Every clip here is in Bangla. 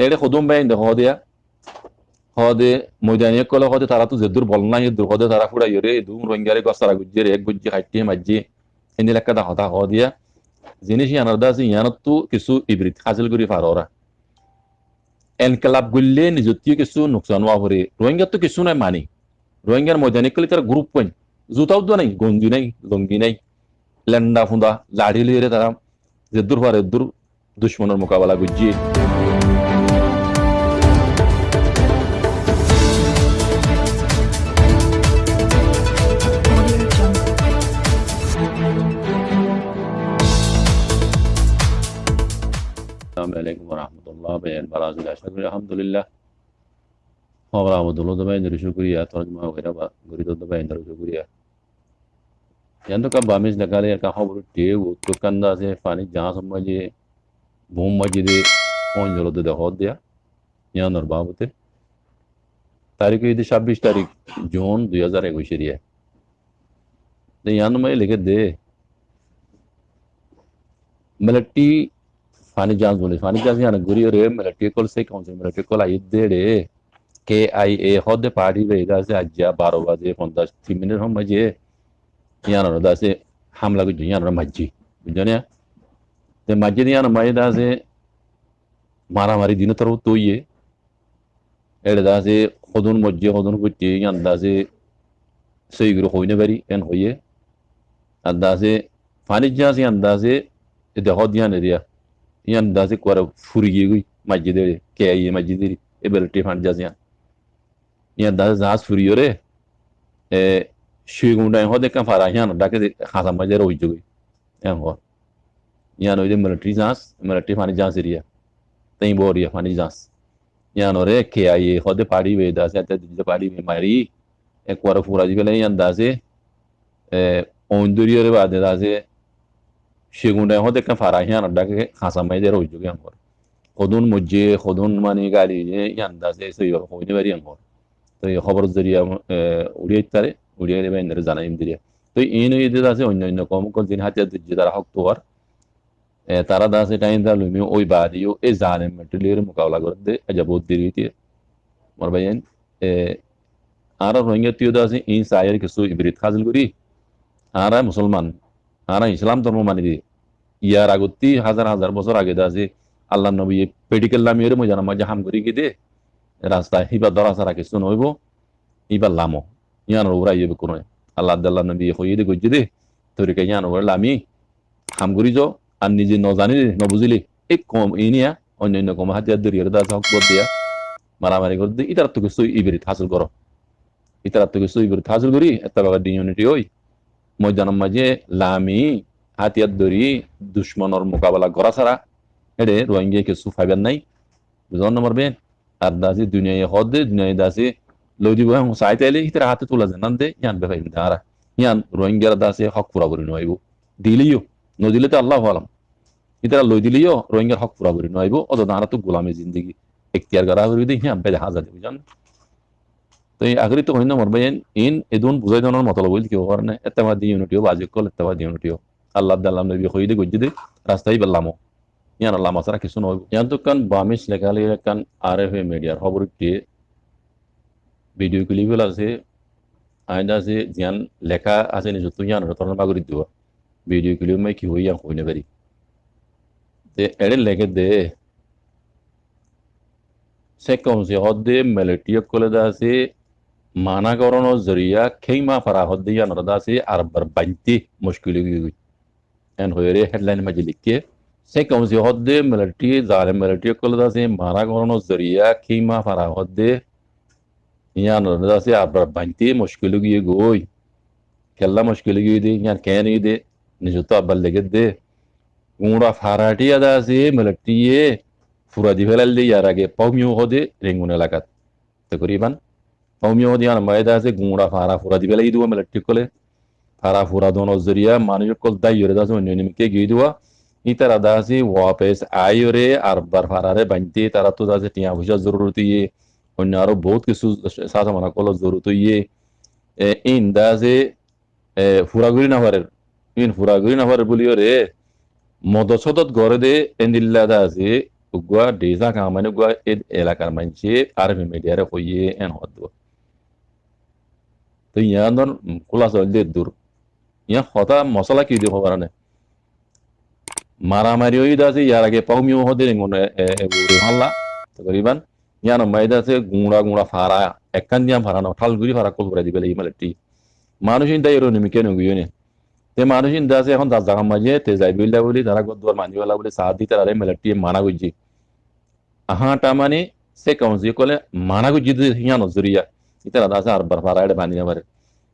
এড়ে খদম বাইন দে হদিয়া হদে ময়দানিয়ে কলে হদে তারা তো যেদুর বল না এদুর হদে তারা ফুড়া ইরে এদু রঙ্গারে গসারা গুজ্জের এক গুজ্জি হাইটি মাজ্জি এনে লেখা দা হতা হদিয়া জিনিস ইয়ানার দা আছে ইয়ানত তো কিছু ইবরিত হাসিল করি পারোরা এনকালাব গুললে নিজতীয় কিছু নোকসান হওয়া পরে রোহিঙ্গা তো কিছু নাই মানি রোহিঙ্গার ময়দানিক কলে তারা গ্রুপ পয়েন্ট জুতাও তো নাই গঞ্জি নাই লঙ্গি নাই লেন্ডা ফুন্দা লাড়ি লিয়ে তারা যেদুর পারে দূর দুশ্মনের মোকাবেলা গুজিয়ে Assalamualaikum warahmatullahi wabarakatuh बराजुल अशद अल्हम्दुलिल्लाह खबरा बदलो दबाई नर शुक्रिया तर्जमा वगैरह गुरी तो दबाई नर शुक्रिया यान तो का बामिज लगा ले का खबर टे वो तो कंदा से फानी जहाँ समझे भूम मजिदे कौन जरो दे हो दिया यान और बाबते तारीख ये 26 तारीख जून 2021 रिया तो यान मैं लिखे दे मलट्टी ফানি জাহাজ বলে ফানি জাহাজ ইয়ানো গুরি রে মিলিটারি কল সে কौन से মিলিটারি কল আই দে রে কে আই এ হদ পার্টি রে দাসে আজ্জা বারো বাজে পঞ্চাশ তিন মিনিট হম বাজে ইয়ানো দাসে হামলা গুজি ইয়ানো মাজ্জি বুঝছ তে মাজ্জি ইয়ানো মাই দাসে মারামারি দিন তারও তৈয়ে এড়ে দাসে হদুন মজ্জে হদুন করতে ইয়ান দাসে সেইগুলো হইনে পারি এন হইয়ে আর দাসে ফানি জাহাজ ইয়ান দাসে এতে হদ ইয়ান এরিয়া ইয়ান দাসে করে ফুরিয়ে গই মসজিদে কে আইয়ে মসজিদে এবার টি ফান জাহাজ ইয়ান ইয়ান দাসে জাহাজ ফুরিয়ে রে এ শুগুন্ডাই হদে কাম ফারা ইয়ান ডাকে খাসা মজে রই জগই এন হ ইয়ান ওই মিলিটারি জাহাজ মিলিটারি ফানি জাহাজ area tem boria fani jas yano re ke ai hode pari ve da se te de pari me mari e kwara fura di bele yan da se e onduri re ba de da se shegunda hode kan fara yan da ke khasa mai de ro ju yan hor খদুন মজ্জে খদুন মানে গাড়ি ইয়ান দা সে সই হইনে বাড়ি আঙ্গর তো এই খবর জরিয়া উড়িয়ে তারে উড়িয়ে দেবে এনে জানাইম দিরিয়া তো এই নই দিতে আছে অন্য অন্য কম কম দিন হাতে দিচ্ছে তারা হক তোয়ার তারা দাসে টাইম দা লুমি ওই বাদিও এ জালেম মেটলির মোকাবেলা করতে আজাবুত দিরিতে মর ভাইয়েন আর রোহিঙ্গা তিও দাসে ইন সায়ের কিছু ইবরিত হাসিল করি আর মুসলমান আর ইসলাম ধর্ম মানি দি ইয়ার আগতি হাজার হাজার বছর আগে দাসে আল্লাহ নবী পেডিকেল লামিয়ের মই জানা মাঝে হাম করি কি দে রাস্তা হিবা দরা সারা কিছু নইব ইবার লামো, ইয়ান ওরা ইয়ে কোনো। আল্লাহ আল্লাহ নবী হইয়ে দে গজ্জে দে তরিকা ইয়ান ওরা লামি, হাম করি যাও আর নিজে নজানিলি নবুঝিলি এই কম ইনিয়া অন্যান্য কম হাতিয়ার দরিয়ার দা হক বদ দিয়া, মারামারি করে দিয়ে ইতার তো কিছু ইবেরিত হাসিল করো। ইতার তো কিছু ইবেরিত হাসিল করি একটা বাবার ইউনিটি ওই ময়দানের মাঝে লামি হাতিয়ার দরি দুশ্মনের মোকাবেলা করা ছাড়া এড়ে রোহিঙ্গা কিছু ফাইবার নাই। বুঝন নম্বর বেন আর দাসি দুনিয়ায় হদ দে দুনিয়ায় দাসি লই দিব। সাইতে এলে ইতার হাতে তোলা জানান দে ইয়ান বেফাই দাঁড়া ইয়ান রোহিঙ্গার দাসে হক পুরা করি নইব দিলিও, নদিলে তো আল্লাহ আলম। ইতারা লই দিলিও রোহিঙ্গার হক পুরা করি নইব অত দাঁড়া তো গোলামী জিন্দগি। এখতিয়ার করা করি দিই হ্যাঁ বেদে হাজার বুঝান তো এই আগরি তো হইনা মরবে ইন এদুন বুঝাই দেওয়ার মতলব বলি কেউ কারণে এত্তেবাদি ইউনিটিও বাজে কল এত্তেবাদি ইউনিটিও আল্লাহ আল্লাহ নবী হই দে গজ্জি দে, রাস্তায় বেল্লামো ইয়ান আল্লাহ মাসারা কিছু নইব ইয়ান তো কান বামিস লেখালি কান আর এফ এ মিডিয়ার খবর দিয়ে ভিডিও ক্লিপগুলো আছে, আইনা আছে জিয়ান লেখা আছে নিজত ইয়ান রতন বাগরি দিব। ভিডিও ক্লিপ মাই কি হই, ইয়ান হইনে পারি। তে এড়ে লেগে দে। সে কমসে হদ্দে মেলেটিয় কলে দাসে মানাকরণের জরিয়া খেইমা ফারা হদ্দে ইয়ান দাসে আর বার বাঞ্তি মুশকিল এন হয়ে হেডলাইন মাঝে লিখে সে কমসে হদ্দে মেলেটি জালে মেলেটিয় কলে দাসে মানাকরণের জরিয়া খেইমা ফারা হদ্দে ইয়ান দাসে আর বার বাঞ্তি মুশকিল গিয়ে গই কেল্লা মুশকিল গিয়ে দে ইয়ান কেন দে নিজত আব্বার লেগে দে। গুঁড়া ফারাটি আদা দিয়ে হদে হদে আর মায়েদা আছে গুঁড়া ফারা ফুরা দি ফেলাই দিব মেলেটি কলে ফারা ফুরা দোন জরিয়া মানুষ কল দাই ইরে দাস অন্য নিমকে গিয়ে দেওয়া ই তারা দাসি ওয়াপেস আইরে আর বার ফারারে বানতে তারা তো দাসে টিয়া পয়সা জরুরত ইয়ে অন্য আরও বহুত কিছু সাথে মানা কল জরুরত ইয়ে ইন দাসে ফুরাগুড়ি না পারে ইন ফুরাগুড়ি না পারে বলিও রে মদসদত গড়ে দে এন্দিল্লা দাসে ugwa desa ka mani ugwa ed elakar manche তো ইয়ানোর কুলা চলতে দূর ইয়া হতা মশলা কি দিব পারে মারামারি ওই দাসে ইয়ার আগে পাউমিও হতে মনে হাল্লা। তকরিবান ইয়ানো মাইদাসে গুঁড়া গুঁড়া ফারা একখান দিয়া ফারা না ঠালগুড়ি ফারা কল করে দিবে ইমালেটি মানুষ ইন্দা এরো নিমিকে নে। তে মানুষ ইন্দা আছে এখন দাস জাগা মাঝে তে যাই বিল্লা বলি তারা গদ্দুয়ার মানিওয়ালা বলে সাথ দিতে আরে মেলাটি মানা গুজি আহাটা মানে সে কাউন্সি কলে, মানা গুজি হিয়ানো জরিয়া itara da sa arbar fara da bani bare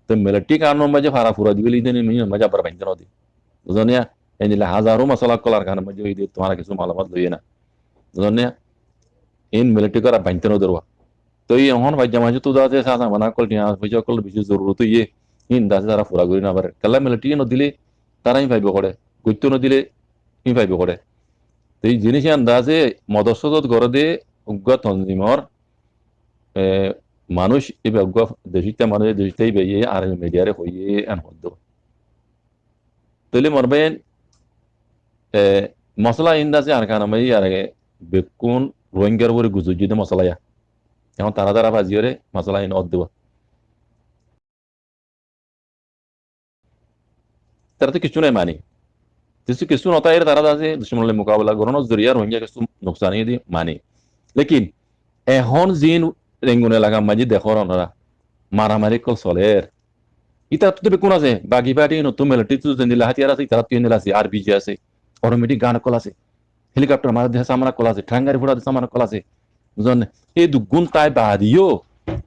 to melati kan no maje fara fura dibeli den mi maja bar bani rodi zonia yani la hazaru masala kolar kan maje ide তোমার কিছু মালামাত লইয়ে না zonia in melati kara bani no dorwa তো এই এখন ভাজ্যা মাঝে তো দাতে সাসা মানা কল টিয়া ভাজ্যা কল বেশি জরুরত ইয়ে ইন দাসে তারা ফুরা করি না পারে কালা মেলাটি ন দিলে তারাই পাইব করে গুত্য ন দিলে ই পাইব করে তো এই জিনিস আন্দাজে মদস্বত গড়ে দিয়ে উগ্র তঞ্জিমর মানুষ ibe gof dejite মানুষ hoye an hoddo tole morben e মশলা ইন্দাসে আর কানা বেকুন রোহিঙ্গার উপরে গুজুজিতে মশলা ইয়া। এখন তারা তারা বাজিওরে মশলা ইন অদ দেব। তারা তো কিছু নাই মানি। কিছু কিছু নতায়ের তারা আছে দুশ্মনের মোকাবেলা করানোর জরিয়া রোহিঙ্গা কিছু নোকসানি মানি। লেকিন এখন জিন রেঙ্গুন এলাকা মাঝে দেখো ওনারা মারামারি কল চলের ইতা তো কোন আছে? বাকি পার্টি নতুন মেলাটি তো দিলা হাতিয়ার আছে ইতারা তুই আছে আর বিজি আছে অটোমেটিক গান কল আছে হেলিকপ্টার মারা দেশে সামানা কল আছে ঠ্যাঙ্গারি ফোড়া দেশে সামানা কল আছে বুঝলেন এই দুগুণ তাই বাদিও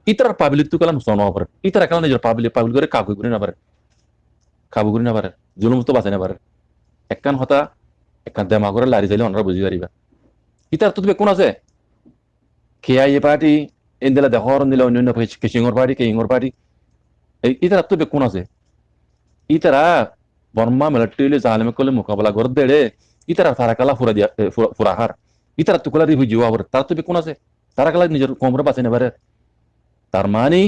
ইতার পাবলিক তো কালাম সন পারে ইতারা কালাম নিজের পাবলিক পাবলিক করে কাবু করে না পারে কাবু করে না পারে জুলুম তো বাঁচাই না পারে একখান হতা একখান দেমা করে লারি যাইলে ওনারা বুঝি পারিবা ইতার তো তুমি কোন আছে? KIA party indela de hor ndela onyo pe kishingor party ke ingor party itara তো বেকুন আছে ইতারা বর্মা মিলিটারি জালেমে কলে মোকাবেলা করে দেড়ে ইতারা তারা কালা ফুরা দিয়া ফুরাহার ইতারা তো কলা রিভু জিওয়া বরে তার তো বেকুন আছে তারা কালা নিজের কোমরে বাঁচে নেবারে তার মানে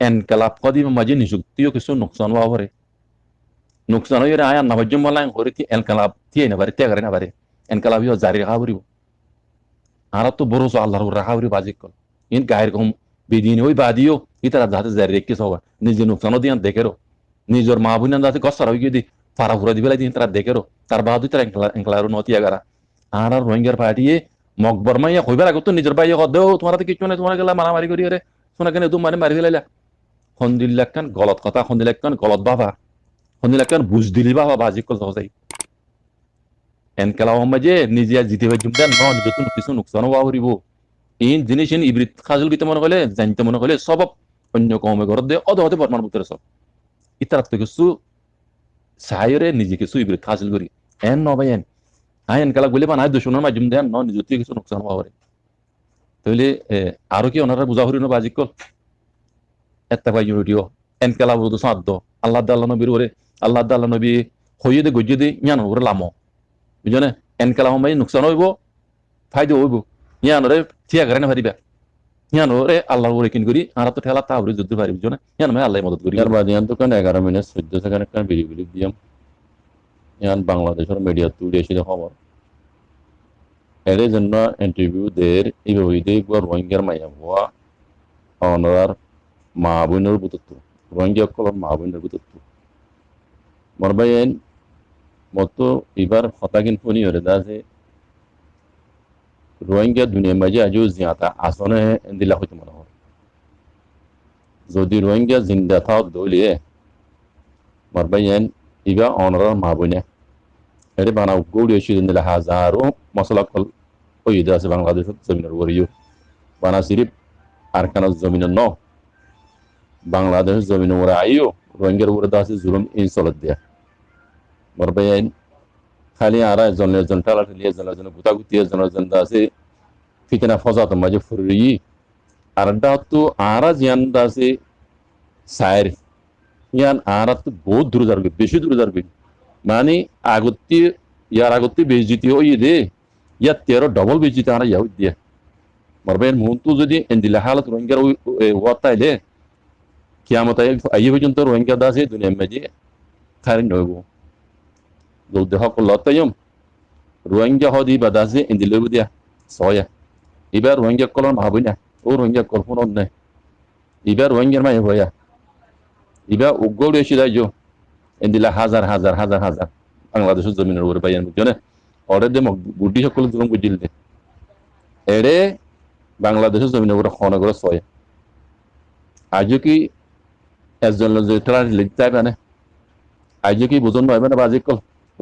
এনকালাব কদি মাঝে নিযুক্তিও কিছু নোকসান হওয়া পরে নোকসান হয়ে আয়া নবাজ্য মালাং হরে তি এনকালাব তিয়ে নেবারে ত্যাগারে নেবারে এনকালাব ইও জারি রাখা পড়িব আর তো বড় আল্লাহর রাখা পড়িব আজিক কল in gair kom bidini ওই বাদিও ইতারা যাতে জারি রেখে সবা নিজে নুকসানও দিয়ান দেখেরো নিজের মা বোন যাতে কষ্টার হয়ে দিয়ে ফারা ফুরা দিবে দিন তারা দেখেরো তার বাদু তারা এঙ্কলারও নতিয়া গারা আর আর রোহিঙ্গার পার্টিয়ে মকবর মাইয়া কইবার আগে তো নিজের বাইয়ে কদেও তোমার তো কিছু নাই তোমার গেলা মারামারি করি রে শোনা কেন তুমি মানে মারি ফেলাইলা সন্দিল একখান গলত কথা সন্দিল একখান গলত বাবা সন্দিল একখান বুঝ দিলি বাবা বাজি কল সহজাই এনকেলা যে নিজে জিতে জুমদান ন নিজে কিছু নুকসানও বাহরিব ইন জিনিস ইন ইবৃত খাজুল বিতে মনে করলে জানতে মনে করলে সব অন্য কমে ঘর দিয়ে অদ হতে বর্মান বুতরে সব ইতার কিছু নিজে কিছু ইবৃত খাজুল করি এন নবাই এন আই এন কালা বলে বানায় দুশনের মাধ্যম দেন ন নিজে কিছু নোকসান হওয়া পারে তাহলে আরও কি ওনারা আজিকল একটা পাই ইউনিটিও এন কালা বুঝতো সাধ্য আল্লাহ আল্লাহ নবীর ওরে আল্লাহ আল্লাহ নবী হইয়ে দে গজ্জে দে ইয়ান ওরে লামো বুঝনে এন কালা হমাই নোকসান হইব ফাইদে হইব ইয়ানরে থিয়া করে না পারিবা ইয়ানরে আল্লাহ ওরে কিন করি আর তো ঠেলা তাহলে যুদ্ধ পারি বুঝো না ইয়ান মানে আল্লাহ মদত করি আর বাদ ইয়ান তো কান 11 মিনিট 14 সেকেন্ড একটা বিলি বিলি দিয়াম ইয়ান বাংলাদেশের মিডিয়া তুই এসে খবর এর জন্য ইন্টারভিউ দের এইভাবে একবার রোহিঙ্গার মাইয়া হওয়া অনার মা বোনের বুতত্ব রোহিঙ্গা কলর মা বোনের বুতত্ব মরবাইন মতো এবার হতাকিন ফোনি হরে দাসে রোহিঙ্গা দুনিয়া মাঝে আজও জিয়াতা আসনে দিলা হইতে মনে হয় যদি রোহিঙ্গা জিন্দা থাও দলিয়ে মারবাইয়েন ইবা অনরার মা বইনে এটি বানা গৌড়ি এসে দিলা হাজারো মশলা কল ওই আছে বাংলাদেশের জমিনের ওরিও বানা সিরিপ আর কানা জমিনের ন বাংলাদেশের জমিন ওরা আইও রোহিঙ্গার উপরে আছে জুলুম চলত দিয়া মারবাইয়েন খালি আরা জনের জন টালা ঠেলি জনের জন গুতা গুতি জনের জন আছে ফিতনা ফজাত মাঝে ফুরি আর তো আরা জিয়ান দাসে সাইর ইয়ান আরা তো বহুত দূর যাবে বেশি দূর যাবে মানে আগতি ইয়ার আগতি বেজিতি ওই দে। ইয়া তেরো ডবল বেজিতি আরা ইয়াউ দিয়া। মারবেন মুন্তু যদি এন্দিলা হালত রোহিঙ্গার ওয়াতাইলে কিয়ামত আইয়ে পর্যন্ত রোহিঙ্গা দাসে দুনিয়া মাঝে খারিন নইব দল দেহ কল্লাতায়ম রোহিঙ্গা হদি বাদাসে এন্দিলে দিয়া soya. Iba rohingya kolon mahabunya o rohingya kol hunon ne. Iba rohingya ma hoya. Iba ugol shida jo. Endila হাজার হাজার হাজার হাজার বাংলাদেশের জমিনের উপরে পাইয়ান বুঝছ ওরে দে গুডি সকল জুলুম বুঝিল দে এড়ে বাংলাদেশের জমিনের উপরে খন করে ছয় আজও কি একজন লিখতে না আজও কি বুঝন নয় মানে বাজি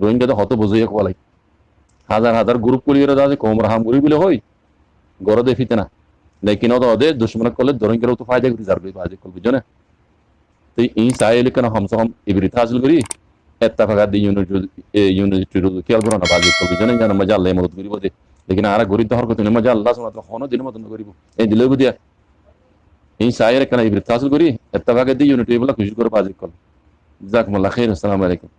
রোহিঙ্গাদের হত বুঝিয়ে কোয়ালাই হাজার হাজার গ্রুপ কুলিয়ে আছে, কোমরা হাম গুলি বলে হই গড় দে ফিতে না। লেকিন ওদের ওদের দুশ্মন করলে রোহিঙ্গারা তো ফায়দা করি, যার ফায়দা করবি জনে তো এই সাইলে কেন হম হাম ইবরিত হাসিল করি? এত্তাফাকা দি ইউনিভার্সিটির খেয়াল করো না, বাজি করবি জানে জানো, মজা আল্লাহ মদত করিব দে। লেকিন আর গরিব দহর করতে মজা আল্লাহ শোনা তো হন দিন মতন করিব। এই দিলে বুদিয়া এই সাইয়ের কেন ইবরিত হাসিল করি? এত্তাফাকা দি ইউনিটি বলে খুশি করে বাজি করল জাকমুল্লাহ খেয়ে আসসালামু আলাইকুম।